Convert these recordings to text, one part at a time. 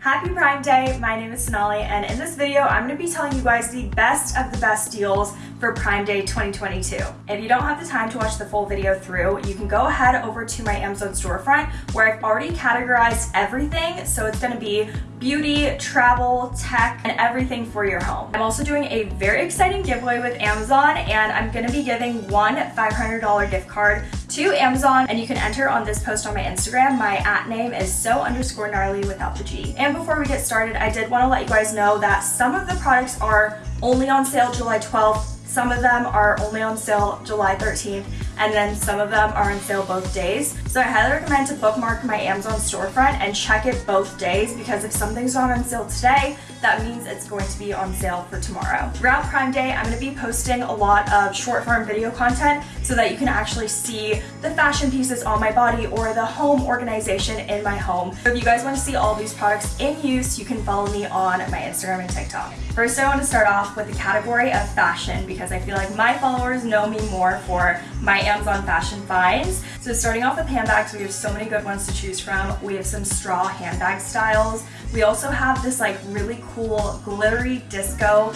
Happy Prime Day, my name is Sonali and in this video I'm going to be telling you guys the best of the best deals for Prime Day 2022. If you don't have the time to watch the full video through, you can go ahead over to my Amazon storefront where I've already categorized everything. So it's going to be beauty, travel, tech, and everything for your home. I'm also doing a very exciting giveaway with Amazon and I'm going to be giving one $500 gift card to Amazon and you can enter on this post on my Instagram. My at name is so underscore gnarly without the G. And before we get started, I did want to let you guys know that some of the products are only on sale July 12th some of them are only on sale July 13th and then some of them are on sale both days. So I highly recommend to bookmark my Amazon storefront and check it both days because if something's not on sale today, that means it's going to be on sale for tomorrow. Throughout Prime Day, I'm going to be posting a lot of short form video content so that you can actually see the fashion pieces on my body or the home organization in my home. So if you guys want to see all these products in use, you can follow me on my Instagram and TikTok. First, I want to start off with the category of fashion because I feel like my followers know me more for my Amazon fashion finds. So starting off with handbags, we have so many good ones to choose from. We have some straw handbag styles. We also have this like really cool glittery disco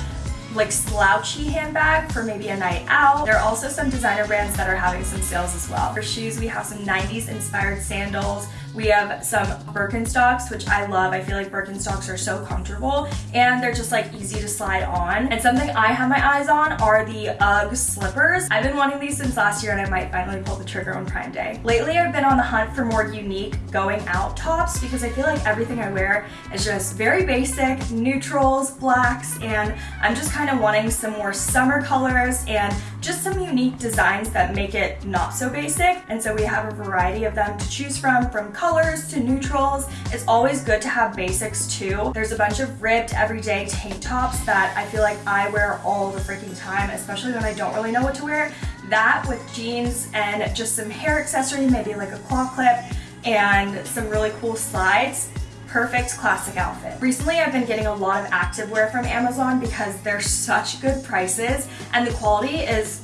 like slouchy handbag for maybe a night out. There are also some designer brands that are having some sales as well. For shoes, we have some 90s inspired sandals. We have some Birkenstocks, which I love. I feel like Birkenstocks are so comfortable and they're just like easy to slide on. And something I have my eyes on are the UGG slippers. I've been wanting these since last year and I might finally pull the trigger on Prime Day. Lately, I've been on the hunt for more unique going out tops because I feel like everything I wear is just very basic, neutrals, blacks, and I'm just kind of wanting some more summer colors and just some unique designs that make it not so basic. And so we have a variety of them to choose from, from colors to neutrals. It's always good to have basics too. There's a bunch of ribbed everyday tank tops that I feel like I wear all the freaking time, especially when I don't really know what to wear. That with jeans and just some hair accessory, maybe like a claw clip and some really cool slides perfect classic outfit. Recently, I've been getting a lot of activewear from Amazon because they're such good prices and the quality is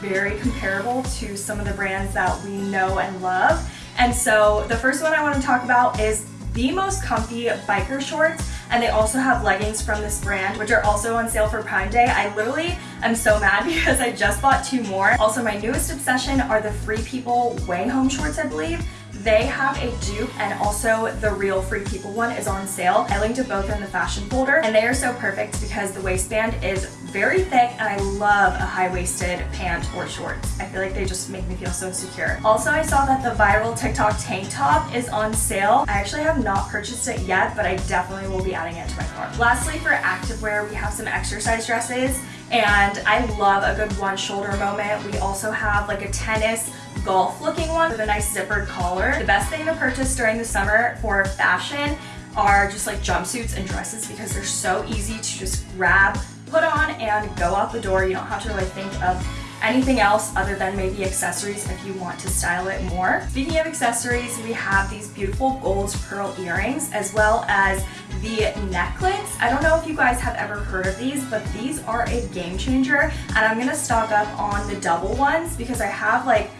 very comparable to some of the brands that we know and love. And so the first one I want to talk about is the most comfy biker shorts and they also have leggings from this brand which are also on sale for Prime Day. I literally am so mad because I just bought two more. Also my newest obsession are the Free People Way Home shorts I believe. They have a dupe and also the real Free People one is on sale. I linked to both in the fashion folder and they are so perfect because the waistband is very thick and I love a high-waisted pant or shorts. I feel like they just make me feel so secure. Also, I saw that the viral TikTok tank top is on sale. I actually have not purchased it yet, but I definitely will be adding it to my cart. Lastly, for activewear, we have some exercise dresses and I love a good one shoulder moment. We also have like a tennis golf looking one with a nice zippered collar. The best thing to purchase during the summer for fashion are just like jumpsuits and dresses because they're so easy to just grab, put on, and go out the door. You don't have to really think of anything else other than maybe accessories if you want to style it more. Speaking of accessories, we have these beautiful gold pearl earrings as well as the necklace. I don't know if you guys have ever heard of these, but these are a game changer and I'm gonna stock up on the double ones because I have like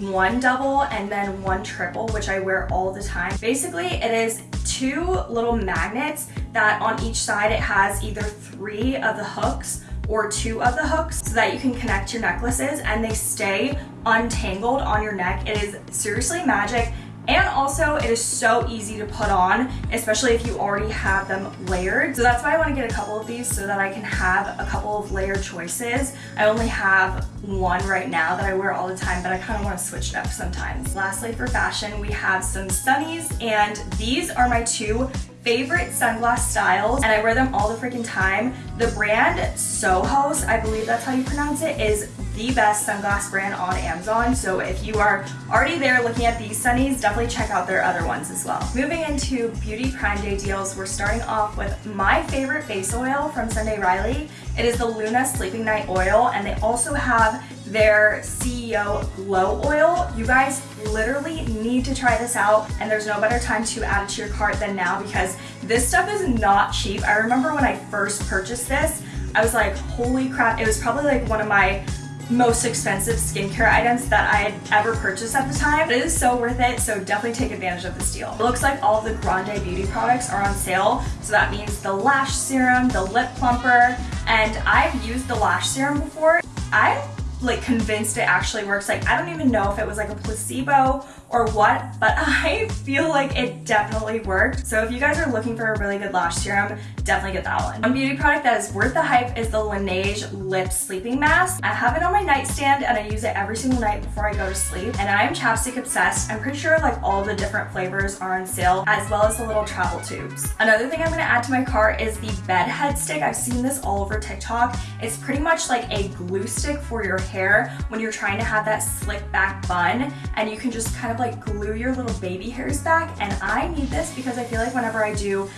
one double and then one triple, which I wear all the time. Basically, it is two little magnets that on each side it has either three of the hooks or two of the hooks so that you can connect your necklaces and they stay untangled on your neck. It is seriously magic and also, it is so easy to put on, especially if you already have them layered. So that's why I want to get a couple of these so that I can have a couple of layered choices. I only have one right now that I wear all the time, but I kind of want to switch it up sometimes. Lastly, for fashion, we have some sunnies, and these are my two favorite sunglass styles and I wear them all the freaking time. The brand Sojos, I believe that's how you pronounce it, is the best sunglass brand on Amazon. So if you are already there looking at these sunnies, definitely check out their other ones as well. Moving into Beauty Prime Day deals, we're starting off with my favorite face oil from Sunday Riley. It is the Luna Sleeping Night Oil and they also have their CEO Glow Oil. You guys literally need to try this out and there's no better time to add it to your cart than now because this stuff is not cheap. I remember when I first purchased this, I was like, holy crap, it was probably like one of my most expensive skincare items that I had ever purchased at the time. It is so worth it, so definitely take advantage of this deal. It looks like all the Grande Beauty products are on sale, so that means the lash serum, the lip plumper, and I've used the lash serum before. I'm like convinced it actually works. Like I don't even know if it was like a placebo or what, but I feel like it definitely worked. So if you guys are looking for a really good lash serum, definitely get that one. One beauty product that is worth the hype is the Laneige Lip Sleeping Mask. I have it on my nightstand and I use it every single night before I go to sleep. And I am chapstick obsessed. I'm pretty sure like all the different flavors are on sale as well as the little travel tubes. Another thing I'm gonna add to my cart is the bed head stick. I've seen this all over TikTok. It's pretty much like a glue stick for your hair when you're trying to have that slick back bun and you can just kind of of like glue your little baby hairs back and I need this because I feel like whenever I do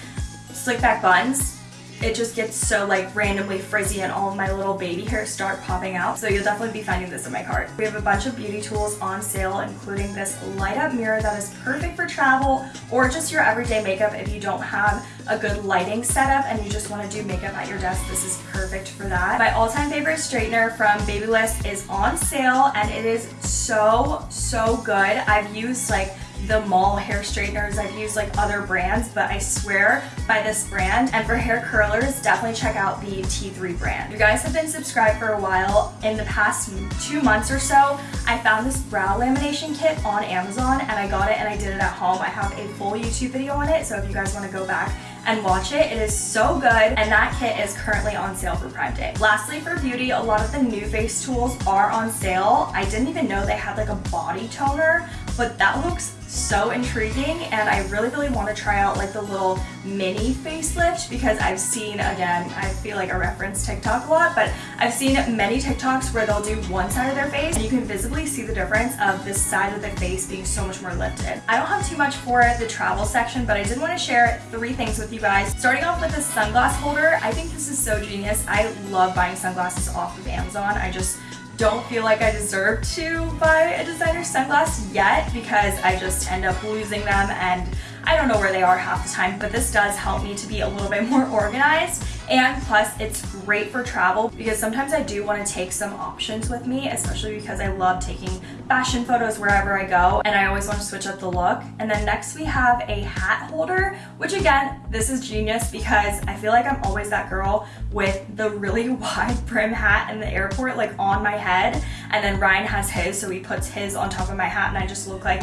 slick back buns, it just gets so like randomly frizzy and all of my little baby hairs start popping out. So you'll definitely be finding this in my cart. We have a bunch of beauty tools on sale, including this light up mirror that is perfect for travel or just your everyday makeup if you don't have a good lighting setup and you just want to do makeup at your desk. This is perfect for that. My all-time favorite straightener from Babyliss is on sale and it is so, so good. I've used like the mall hair straighteners. I've used like other brands, but I swear by this brand. And for hair curlers, definitely check out the T3 brand. You guys have been subscribed for a while. In the past two months or so, I found this brow lamination kit on Amazon and I got it and I did it at home. I have a full YouTube video on it, so if you guys wanna go back and watch it. It is so good and that kit is currently on sale for Prime Day. Lastly for beauty, a lot of the NuFACE tools are on sale. I didn't even know they had like a body toner, but that looks so intriguing and I really really want to try out like the little mini facelift because I've seen again I feel like I reference TikTok a lot but I've seen many TikToks where they'll do one side of their face and you can visibly see the difference of this side of the face being so much more lifted. I don't have too much for the travel section but I did want to share three things with you guys. Starting off with the sunglass holder I think this is so genius. I love buying sunglasses off of Amazon. I just don't feel like I deserve to buy a designer sunglass yet because I just end up losing them and I don't know where they are half the time, but this does help me to be a little bit more organized. And plus it's great for travel because sometimes I do want to take some options with me, especially because I love taking fashion photos wherever I go and I always want to switch up the look. And then next we have a hat holder, which again, this is genius because I feel like I'm always that girl with the really wide brim hat in the airport like on my head. And then Ryan has his, so he puts his on top of my hat and I just look like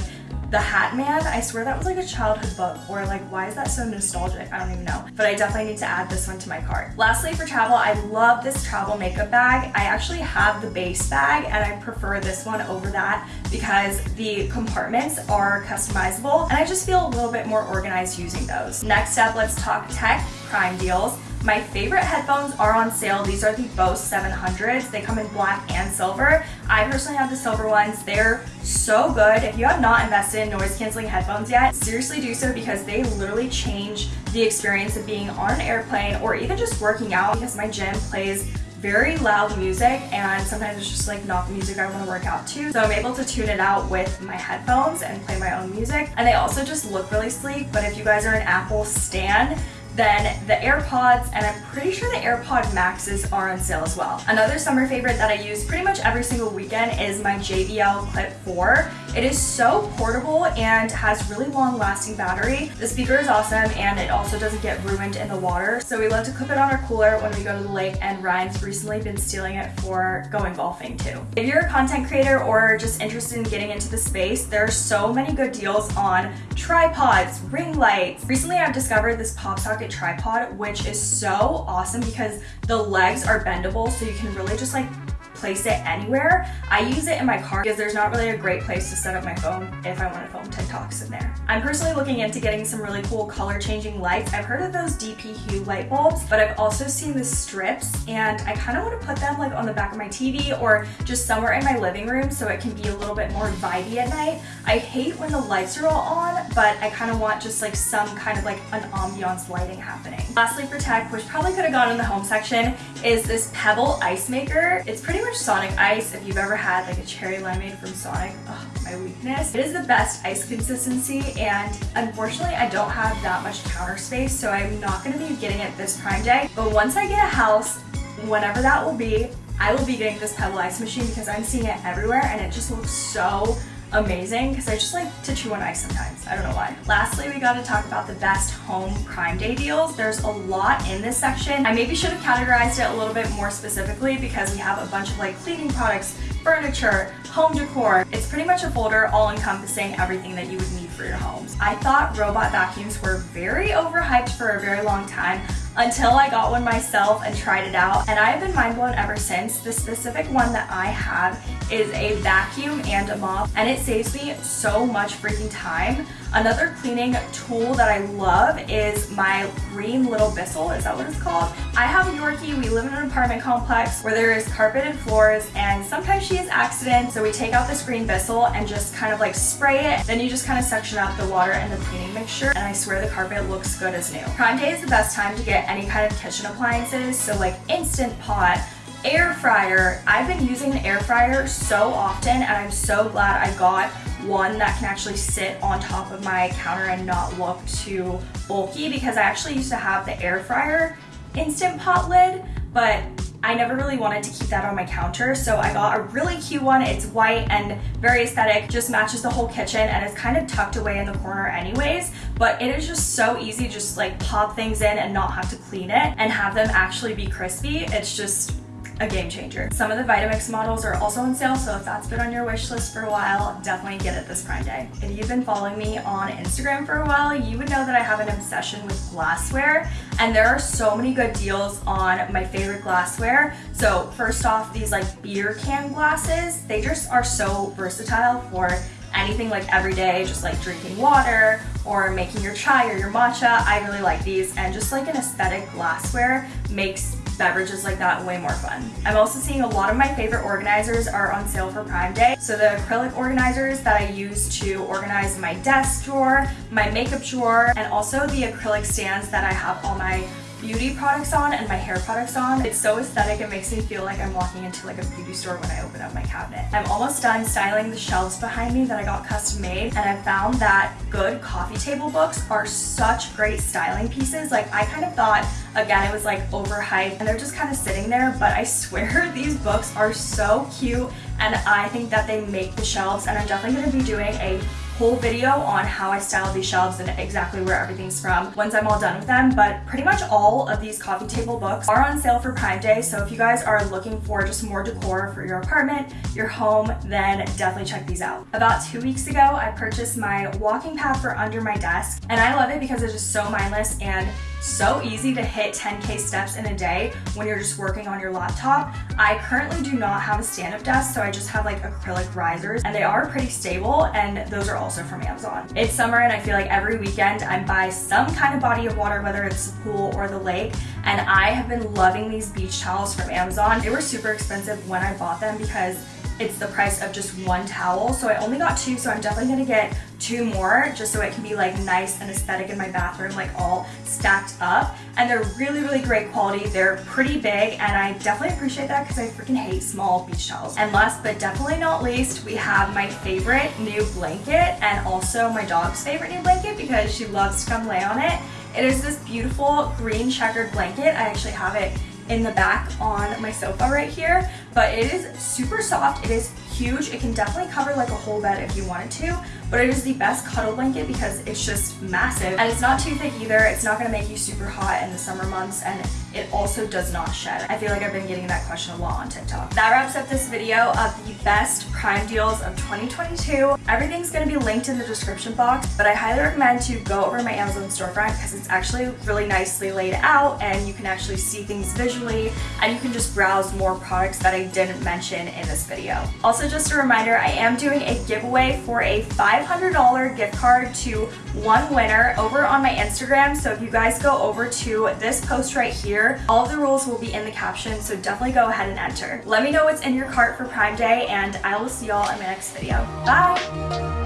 the Hat Man, I swear that was like a childhood book or like why is that so nostalgic? I don't even know. But I definitely need to add this one to my cart. Lastly for travel, I love this travel makeup bag. I actually have the Béis bag and I prefer this one over that because the compartments are customizable and I just feel a little bit more organized using those. Next up, let's talk tech prime deals. My favorite headphones are on sale. These are the Bose 700s. They come in black and silver. I personally have the silver ones. They're so good. If you have not invested in noise canceling headphones yet, seriously do so because they literally change the experience of being on an airplane or even just working out because my gym plays very loud music and sometimes it's just like not the music I want to work out to. So I'm able to tune it out with my headphones and play my own music. And they also just look really sleek, but if you guys are an Apple stan, then the AirPods, and I'm pretty sure the AirPod Maxes are on sale as well. Another summer favorite that I use pretty much every single weekend is my JBL Clip 4. It is so portable and has really long lasting battery. The speaker is awesome and it also doesn't get ruined in the water. So we love to clip it on our cooler when we go to the lake and Ryan's recently been stealing it for going golfing too. If you're a content creator or just interested in getting into the space, there are so many good deals on tripods, ring lights. Recently I've discovered this pop socket tripod, which is so awesome because the legs are bendable so you can really just like place it anywhere. I use it in my car because there's not really a great place to set up my phone if I want to film TikToks in there. I'm personally looking into getting some really cool color changing lights. I've heard of those DP Hue light bulbs, but I've also seen the strips and I kind of want to put them like on the back of my TV or just somewhere in my living room so it can be a little bit more vibey at night. I hate when the lights are all on, but I kind of want just like some kind of like an ambiance lighting happening. Lastly for tech, which probably could have gone in the home section, is this Pebble Ice Maker. It's pretty much Sonic Ice. If you've ever had like a cherry limeade from Sonic, my weakness. It is the best ice consistency and unfortunately I don't have that much counter space so I'm not going to be getting it this Prime Day. But once I get a house, whenever that will be, I will be getting this Pebble Ice machine because I'm seeing it everywhere and it just looks so amazing because I just like to chew on ice sometimes. I don't know why. Lastly, we got to talk about the best home Prime Day deals. There's a lot in this section. I maybe should have categorized it a little bit more specifically because we have a bunch of like cleaning products, furniture, home decor. It's pretty much a folder all encompassing everything that you would need for your homes. I thought robot vacuums were very overhyped for a very long time until I got one myself and tried it out and I've been mind blown ever since. The specific one that I have is a vacuum and a mop and it saves me so much freaking time. Another cleaning tool that I love is my green Little Bissell, is that what it's called? I have a Yorkie, we live in an apartment complex where there is carpeted floors and sometimes she has accidents so we take out this green Bissell and just kind of like spray it then you just kind of section out the water and the cleaning mixture and I swear the carpet looks good as new. Prime Day is the best time to get any kind of kitchen appliances so like Instant Pot, air fryer. I've been using the air fryer so often and I'm so glad I got one that can actually sit on top of my counter and not look too bulky because I actually used to have the air fryer instant pot lid but I never really wanted to keep that on my counter. So I got a really cute one. It's white and very aesthetic just matches the whole kitchen and it's kind of tucked away in the corner anyways but it is just so easy just like pop things in and not have to clean it and have them actually be crispy. It's just a game changer. Some of the Vitamix models are also on sale, so if that's been on your wish list for a while, definitely get it this Prime Day. If you've been following me on Instagram for a while, you would know that I have an obsession with glassware, and there are so many good deals on my favorite glassware. So first off, these like beer can glasses, they just are so versatile for anything like every day, just like drinking water or making your chai or your matcha. I really like these and just like an aesthetic glassware makes beverages like that way more fun. I'm also seeing a lot of my favorite organizers are on sale for Prime Day. So the acrylic organizers that I use to organize my desk drawer, my makeup drawer, and also the acrylic stands that I have all my beauty products on and my hair products on. It's so aesthetic, it makes me feel like I'm walking into like a beauty store when I open up my cabinet. I'm almost done styling the shelves behind me that I got custom made and I found that good coffee table books are such great styling pieces. Like I kind of thought, again, it was like overhyped and they're just kind of sitting there, but I swear these books are so cute and I think that they make the shelves and I'm definitely gonna be doing a whole video on how I style these shelves and exactly where everything's from once I'm all done with them. But pretty much all of these coffee table books are on sale for Prime Day. So if you guys are looking for just more decor for your apartment, your home, then definitely check these out. About two weeks ago, I purchased my walking pad for under my desk and I love it because it's just so mindless and so easy to hit 10K steps in a day when you're just working on your laptop. I currently do not have a stand-up desk, so I just have like acrylic risers and they are pretty stable and those are also from Amazon. It's summer and I feel like every weekend I'm by some kind of body of water, whether it's the pool or the lake, and I have been loving these beach towels from Amazon. They were super expensive when I bought them because it's the price of just one towel. So I only got two, so I'm definitely gonna get two more just so it can be like nice and aesthetic in my bathroom, like all stacked up. And they're really, really great quality. They're pretty big and I definitely appreciate that because I freaking hate small beach towels. And last but definitely not least, we have my favorite new blanket and also my dog's favorite new blanket because she loves to come lay on it. It is this beautiful green checkered blanket. I actually have it in the back on my sofa right here, but it is super soft. It is huge. It can definitely cover like a whole bed if you wanted to, but it is the best cuddle blanket because it's just massive and it's not too thick either. It's not gonna make you super hot in the summer months and it also does not shed. I feel like I've been getting that question a lot on TikTok. That wraps up this video of the best prime deals of 2022. Everything's gonna be linked in the description box, but I highly recommend to go over my Amazon storefront because it's actually really nicely laid out and you can actually see things visually and you can just browse more products that I didn't mention in this video. Also just a reminder, I am doing a giveaway for a $500 gift card to one winner over on my Instagram. So if you guys go over to this post right here, all the rules will be in the caption, so definitely go ahead and enter. Let me know what's in your cart for Prime Day, and I will see y'all in my next video. Bye!